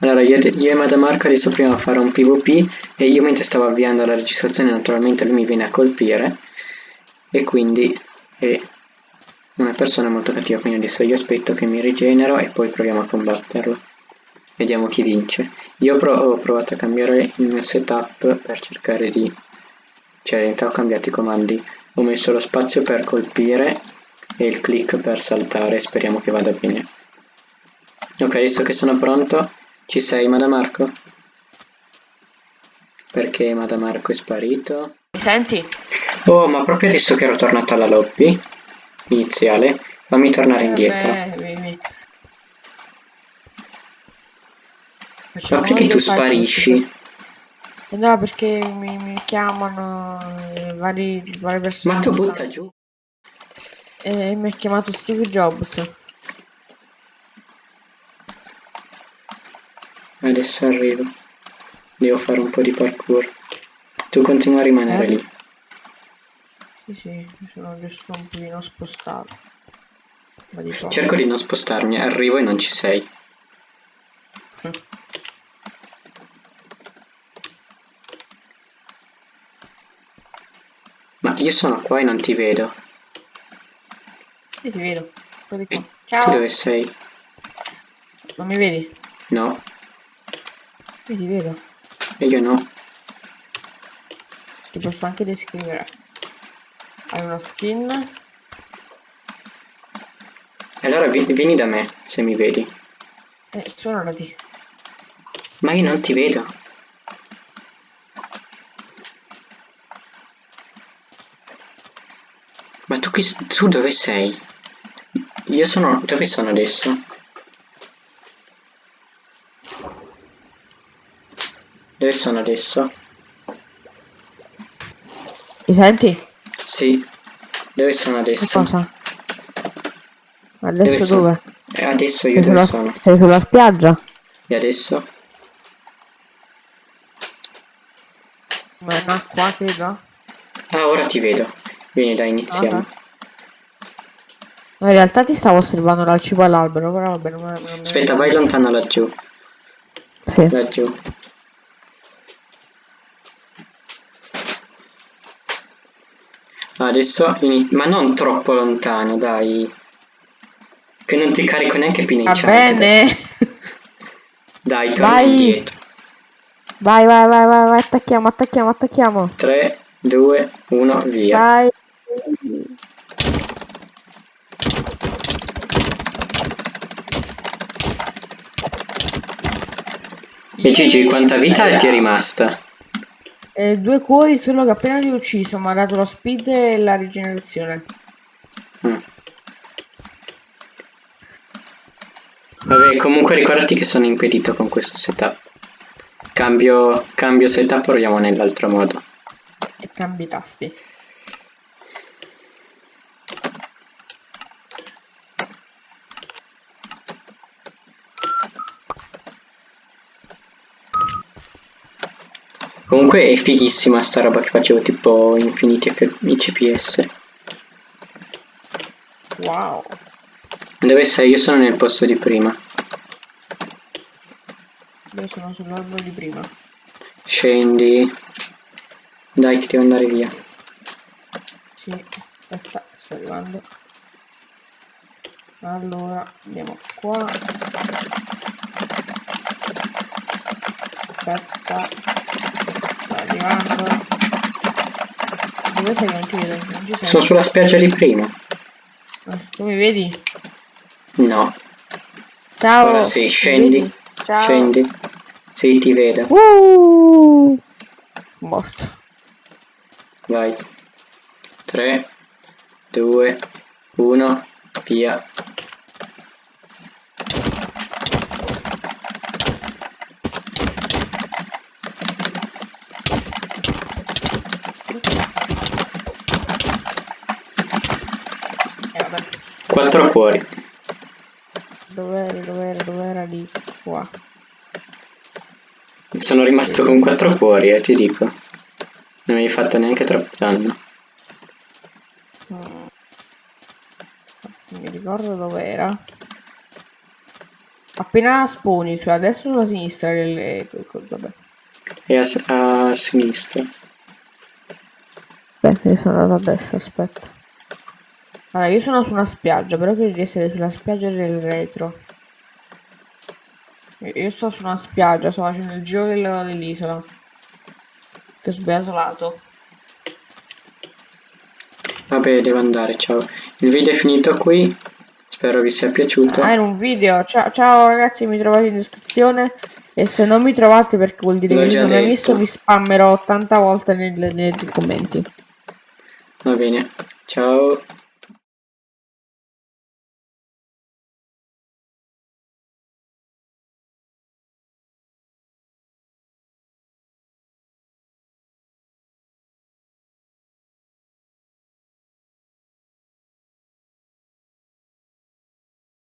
Allora, io, e Madamarco adesso proviamo a fare un PvP e io mentre stavo avviando la registrazione naturalmente lui mi viene a colpire e quindi è una persona molto cattiva, quindi adesso io aspetto che mi rigenero e poi proviamo a combatterlo. Vediamo chi vince. Io pro ho provato a cambiare il mio setup per cercare di... cioè in realtà ho cambiato i comandi. Ho messo lo spazio per colpire e il click per saltare, speriamo che vada bene. Ok, adesso che sono pronto ci sei, Madamarco? Perché Madamarco è sparito? Mi senti? Oh, ma proprio adesso che ero tornato alla lobby iniziale, fammi tornare Eh, indietro. beh. Ma perché tu sparisci? Eh no, perché mi, mi chiamano eh, vari, varie persone. Ma tu butta giù. E mi ha chiamato Steve Jobs. Adesso arrivo. Devo fare un po' di parkour. Tu continua a rimanere Eh? lì. Sì, sì, sono giusto un pochino spostato. Di. Cerco di non spostarmi, arrivo e non ci sei. Mm. Ma io sono qua e non ti vedo. Sì, ti vedo. Qua. Tu Ciao. dove sei? Non mi vedi? No, Io ti vedo. e io no. Ti posso anche descrivere. Hai una skin. Allora vi- vieni da me, se mi vedi. Eh, suonati. Ma io non ti vedo. Ma tu, chi, s- tu dove sei? Io sono... Dove sono adesso? Dove sono adesso? Mi senti? Sì. Dove sono Che adesso? cosa? Adesso sono? dove? Eh, adesso io Sei dove sulla, sono? sei sulla spiaggia? E adesso? Ma acqua, credo. Ah, ora ti vedo. Vieni, dai, iniziamo. Ok. No, in realtà ti stavo osservando dal cibo all'albero, però vabbè, non non Aspetta, vai lontano laggiù. Sì. Laggiù. Adesso Ma non troppo lontano, dai. Che non ti carico neanche più Va bene. Dai, torna Vai. indietro. Vai, vai, vai, vai, vai, attacchiamo, attacchiamo, attacchiamo. 3, 2, 1, via. Vai. E Gigi, quanta vita ti è rimasta? Eh, due cuori, solo che appena li ho ucciso mi ha dato lo speed e la rigenerazione. Mm. Vabbè, comunque ricordati che sono impedito con questo setup. Cambio, cambio setup, proviamo nell'altro modo. E cambi i tasti. Comunque è fighissima sta roba che facevo tipo infiniti CPS. Wow. Dove sei? Io sono nel posto di prima. Io sono sull'albero di prima. Scendi. Dai che devo andare via. Sì, aspetta, sto arrivando. Allora, andiamo qua. Aspetta. Sto arrivando. Dove sei non ti vedo? Non ci sei? Sono sulla spiaggia di prima. Tu mi vedi? No. Ciao! Ora sì, scendi. Ciao! Scendi. Sì, ti vedo. Uh! Morto. Vai. 3, 2, 1, via. Eh, vabbè. 4 cuori. Dov'era, dov'era, dov'era lì? Qua. Sono rimasto con 4 cuori, eh, ti dico. Non mi hai fatto neanche troppo danno. Se mi ricordo dov'era. Appena sponi sulla destra o sulla sinistra, le, vabbè. E a, a sinistra. Io sono andato a destra, aspetta. Allora, io sono su una spiaggia, però credo di essere sulla spiaggia del retro. Io sto su una spiaggia, sto facendo il giro dell'isola. Che ho sbagliato lato. Vabbè, devo andare, ciao. Il video è finito qui. Spero vi sia piaciuto. Ah, era un video. Ciao, ciao ragazzi, mi trovate in descrizione. E se non mi trovate perché vuol dire che non mi hai visto, vi spammerò 80 volte nei, nei commenti. Va bene, ciao.